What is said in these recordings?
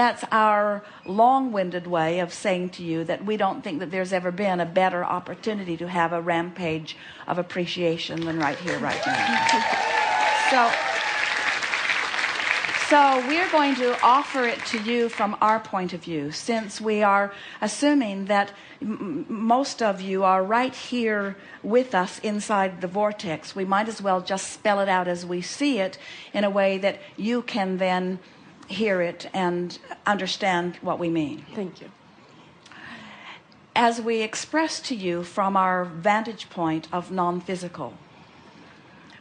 that's our long-winded way of saying to you that we don't think that there's ever been a better opportunity to have a rampage of appreciation than right here right now. So so we're going to offer it to you from our point of view since we are assuming that most of you are right here with us inside the vortex. We might as well just spell it out as we see it in a way that you can then hear it and understand what we mean. Thank you. As we express to you from our vantage point of non-physical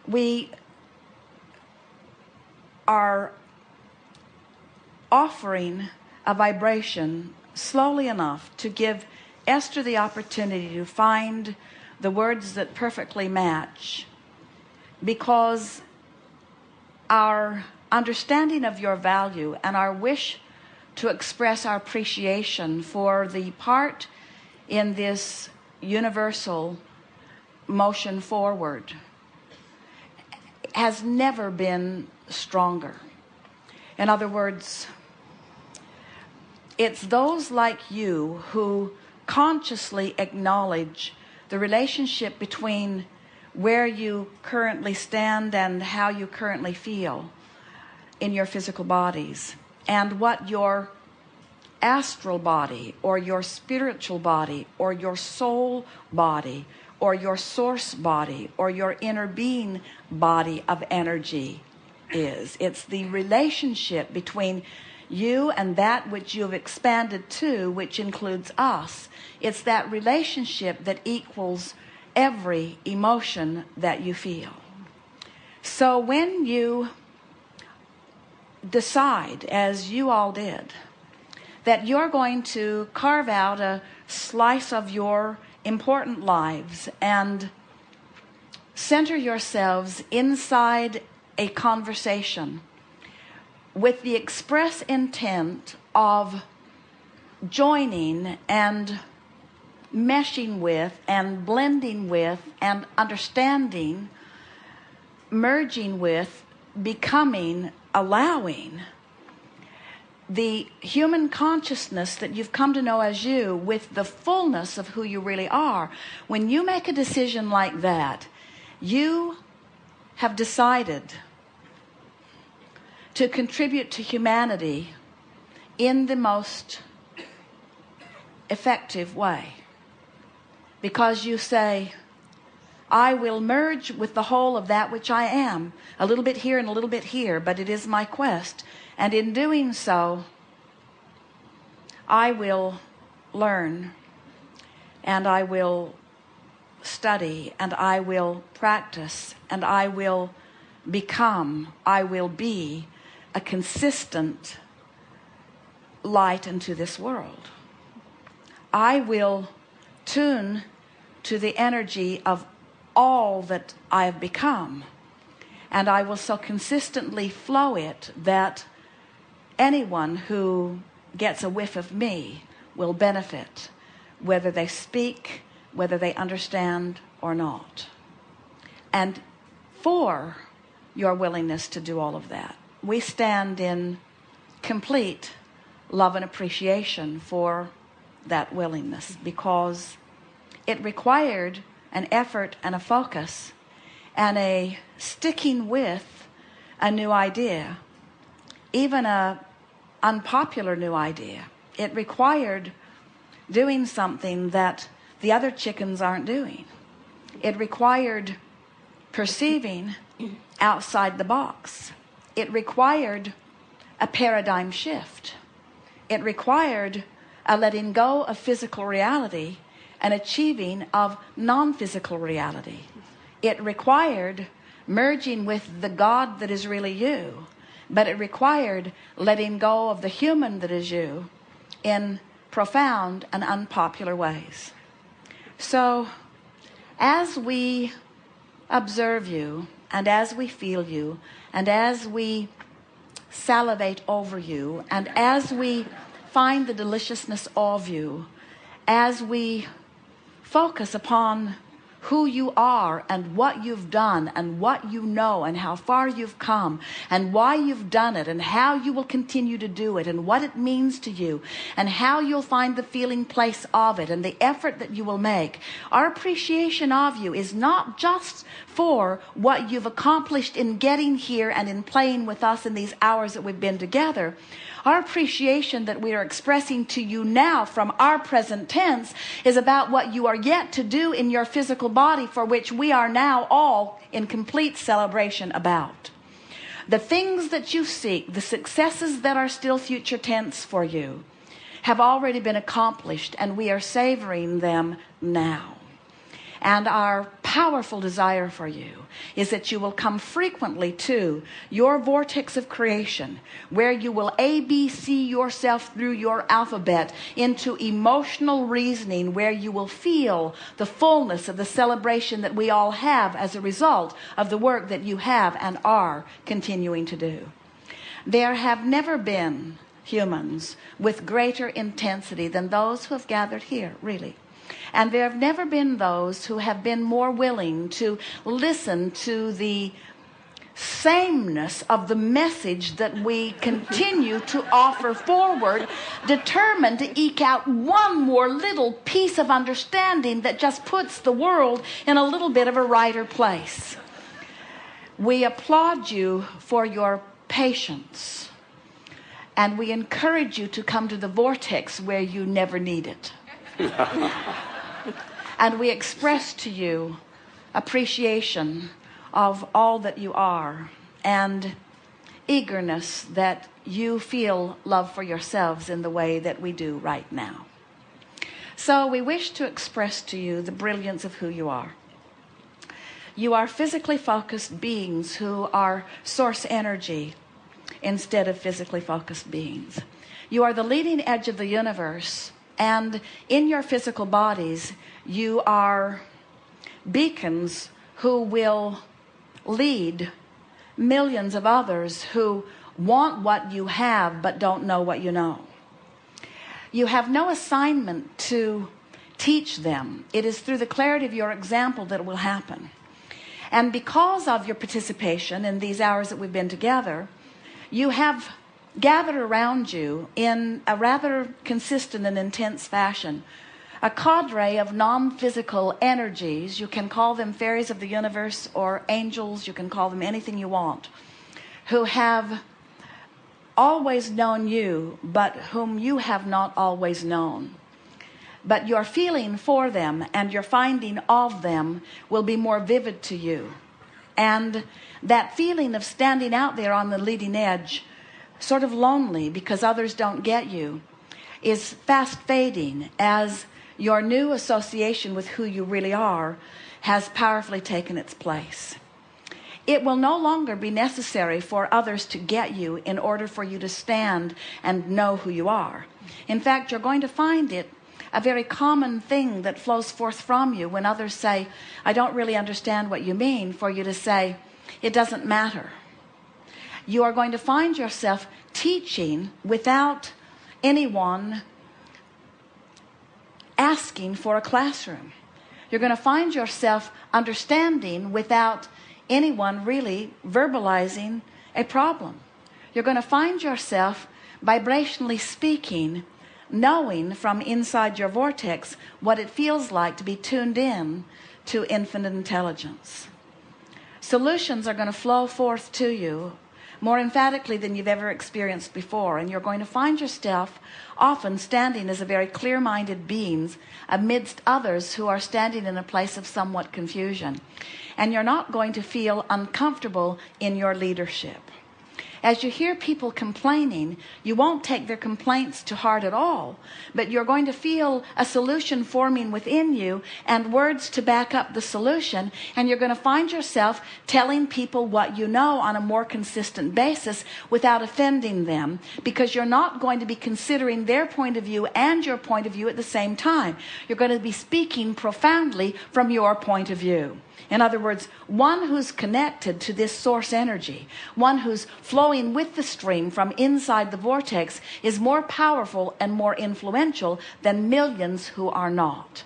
we are offering a vibration slowly enough to give Esther the opportunity to find the words that perfectly match because our understanding of your value and our wish to express our appreciation for the part in this universal motion forward has never been stronger. In other words it's those like you who consciously acknowledge the relationship between where you currently stand and how you currently feel in your physical bodies and what your astral body or your spiritual body or your soul body or your source body or your inner being body of energy is. It's the relationship between you and that which you have expanded to which includes us. It's that relationship that equals every emotion that you feel. So when you decide as you all did that you're going to carve out a slice of your important lives and center yourselves inside a conversation with the express intent of joining and meshing with and blending with and understanding merging with becoming allowing the human consciousness that you've come to know as you with the fullness of who you really are. When you make a decision like that you have decided to contribute to humanity in the most effective way. Because you say I will merge with the whole of that which I am a little bit here and a little bit here but it is my quest. And in doing so I will learn and I will study and I will practice and I will become I will be a consistent light into this world. I will tune to the energy of all that I have become. And I will so consistently flow it that anyone who gets a whiff of me will benefit whether they speak whether they understand or not. And for your willingness to do all of that we stand in complete love and appreciation for that willingness because it required an effort and a focus and a sticking with a new idea even a unpopular new idea. It required doing something that the other chickens aren't doing. It required perceiving outside the box. It required a paradigm shift. It required a letting go of physical reality and achieving of non-physical reality. It required merging with the God that is really you but it required letting go of the human that is you in profound and unpopular ways. So as we observe you and as we feel you and as we salivate over you and as we find the deliciousness of you as we focus upon who you are and what you've done and what you know and how far you've come and why you've done it and how you will continue to do it and what it means to you and how you'll find the feeling place of it and the effort that you will make. Our appreciation of you is not just for what you've accomplished in getting here and in playing with us in these hours that we've been together our appreciation that we are expressing to you now from our present tense is about what you are yet to do in your physical body for which we are now all in complete celebration about. The things that you seek, the successes that are still future tense for you, have already been accomplished and we are savoring them now. And our powerful desire for you is that you will come frequently to your vortex of creation, where you will ABC yourself through your alphabet into emotional reasoning, where you will feel the fullness of the celebration that we all have as a result of the work that you have and are continuing to do. There have never been humans with greater intensity than those who have gathered here, really. And there have never been those who have been more willing to listen to the sameness of the message that we continue to offer forward, determined to eke out one more little piece of understanding that just puts the world in a little bit of a righter place. We applaud you for your patience and we encourage you to come to the vortex where you never need it. and we express to you appreciation of all that you are and eagerness that you feel love for yourselves in the way that we do right now. So we wish to express to you the brilliance of who you are. You are physically focused beings who are source energy instead of physically focused beings. You are the leading edge of the universe and in your physical bodies, you are beacons who will lead millions of others who want what you have but don't know what you know. You have no assignment to teach them. It is through the clarity of your example that it will happen. And because of your participation in these hours that we've been together, you have gathered around you in a rather consistent and intense fashion. A cadre of non-physical energies you can call them fairies of the universe or angels you can call them anything you want who have always known you but whom you have not always known. But your feeling for them and your finding of them will be more vivid to you. And that feeling of standing out there on the leading edge sort of lonely because others don't get you is fast fading as your new association with who you really are has powerfully taken its place. It will no longer be necessary for others to get you in order for you to stand and know who you are. In fact you're going to find it a very common thing that flows forth from you when others say I don't really understand what you mean for you to say it doesn't matter you are going to find yourself teaching without anyone asking for a classroom. You're going to find yourself understanding without anyone really verbalizing a problem. You're going to find yourself vibrationally speaking, knowing from inside your vortex what it feels like to be tuned in to infinite intelligence. Solutions are going to flow forth to you more emphatically than you've ever experienced before. And you're going to find yourself often standing as a very clear-minded beings amidst others who are standing in a place of somewhat confusion. And you're not going to feel uncomfortable in your leadership as you hear people complaining you won't take their complaints to heart at all but you're going to feel a solution forming within you and words to back up the solution and you're going to find yourself telling people what you know on a more consistent basis without offending them because you're not going to be considering their point of view and your point of view at the same time. You're going to be speaking profoundly from your point of view in other words, one who's connected to this source energy, one who's flowing with the stream from inside the vortex is more powerful and more influential than millions who are not.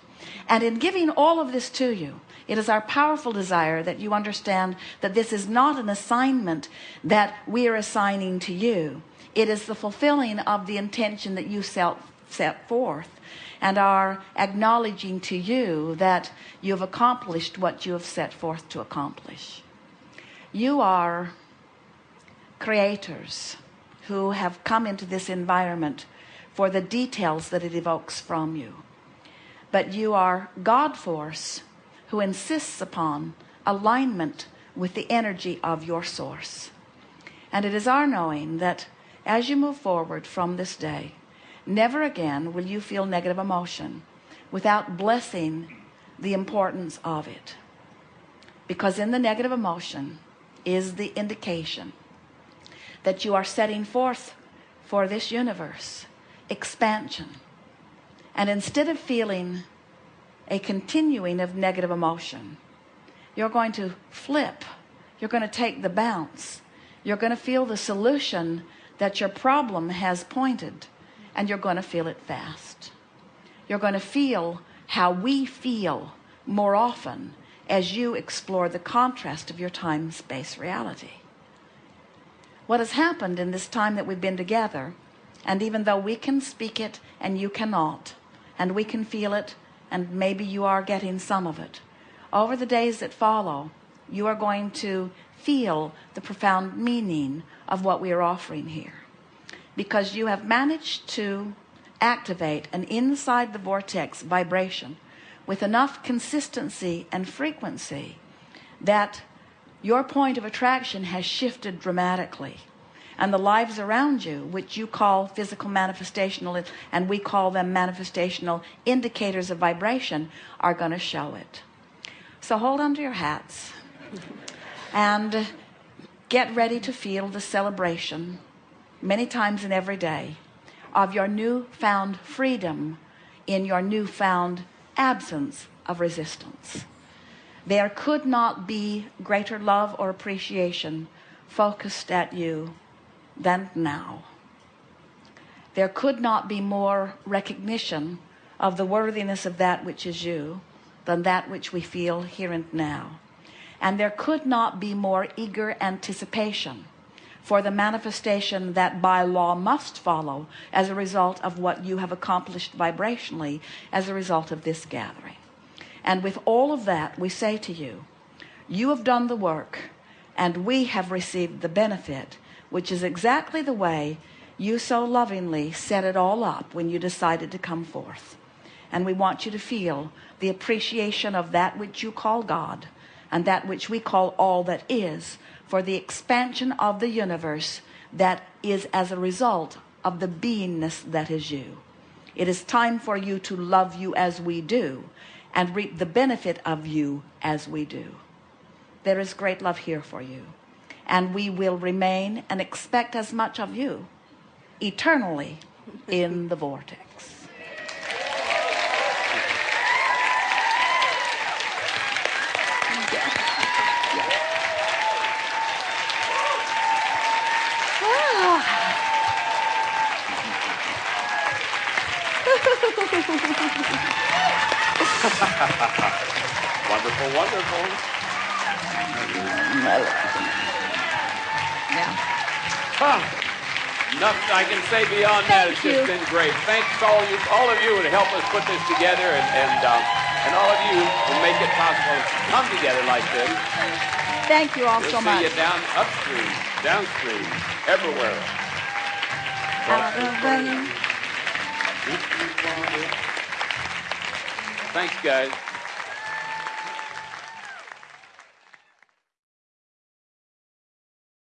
And in giving all of this to you, it is our powerful desire that you understand that this is not an assignment that we are assigning to you. It is the fulfilling of the intention that you set, set forth and are acknowledging to you that you have accomplished what you have set forth to accomplish. You are creators who have come into this environment for the details that it evokes from you. But you are God force who insists upon alignment with the energy of your source. And it is our knowing that as you move forward from this day, never again will you feel negative emotion without blessing the importance of it. Because in the negative emotion is the indication that you are setting forth for this universe expansion. And instead of feeling a continuing of negative emotion, you're going to flip. You're going to take the bounce. You're going to feel the solution that your problem has pointed and you're going to feel it fast. You're going to feel how we feel more often as you explore the contrast of your time-space reality. What has happened in this time that we've been together, and even though we can speak it and you cannot, and we can feel it, and maybe you are getting some of it, over the days that follow, you are going to feel the profound meaning of what we are offering here because you have managed to activate an inside the vortex vibration with enough consistency and frequency that your point of attraction has shifted dramatically. And the lives around you which you call physical manifestational and we call them manifestational indicators of vibration are going to show it. So hold on to your hats and get ready to feel the celebration many times in every day of your newfound freedom in your newfound absence of resistance. There could not be greater love or appreciation focused at you than now. There could not be more recognition of the worthiness of that which is you than that which we feel here and now. And there could not be more eager anticipation for the manifestation that by law must follow as a result of what you have accomplished vibrationally as a result of this gathering. And with all of that, we say to you, you have done the work and we have received the benefit, which is exactly the way you so lovingly set it all up when you decided to come forth. And we want you to feel the appreciation of that which you call God and that which we call all that is for the expansion of the universe that is as a result of the beingness that is you. It is time for you to love you as we do and reap the benefit of you as we do. There is great love here for you. And we will remain and expect as much of you eternally in the vortex. wonderful, wonderful. Yeah. Huh. Nothing I can say beyond that. It's you. just been great. Thanks to all you, all of you, to help us put this together, and and uh, and all of you who make it possible to come together like this. Thank you all We'll so see much. you down upstream, downstream, everywhere. Out of the- Thanks, guys.